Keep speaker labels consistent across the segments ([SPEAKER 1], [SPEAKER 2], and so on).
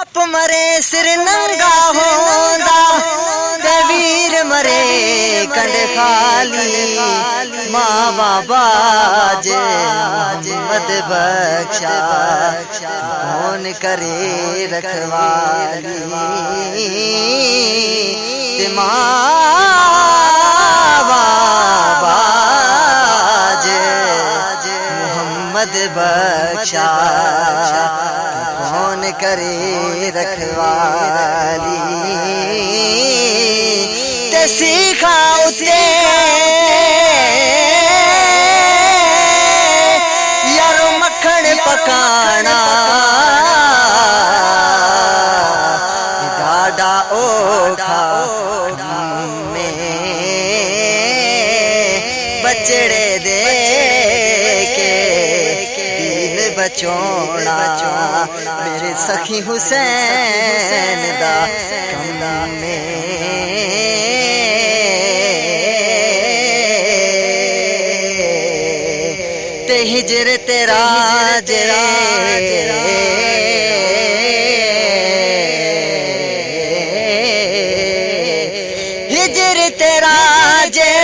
[SPEAKER 1] آپ مرے سر ننگا ہوندا تے ویر مرے کنڈ خالی ماں بابا جے محمد بخشا کون کرے رکھوالی؟ ماں بابا جے محمد بخشا۔ کرے رکھوالی۔ تے سیکھا اسے۔ یارو مکھن پکانا۔ ڈاڈا اوکھا میں بچڑے دے۔ دین بچونا میرے سخی حسین دا کم میں۔ تے ہجر تیرا ہجر تیرا جے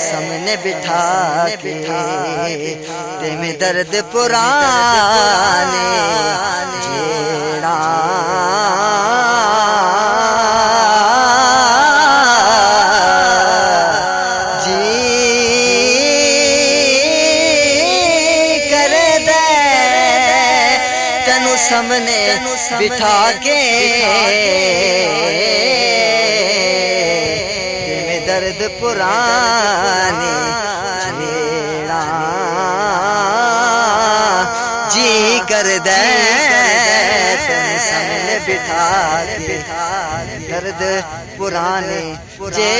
[SPEAKER 1] سامنے بٹھا کے تے درد پرانے جیڑا جی کر دے تینو سامنے بٹھا کے درد پرانے چھیڑا جی کر دے تینو سامنے بٹھا کے۔ درد پرانے جے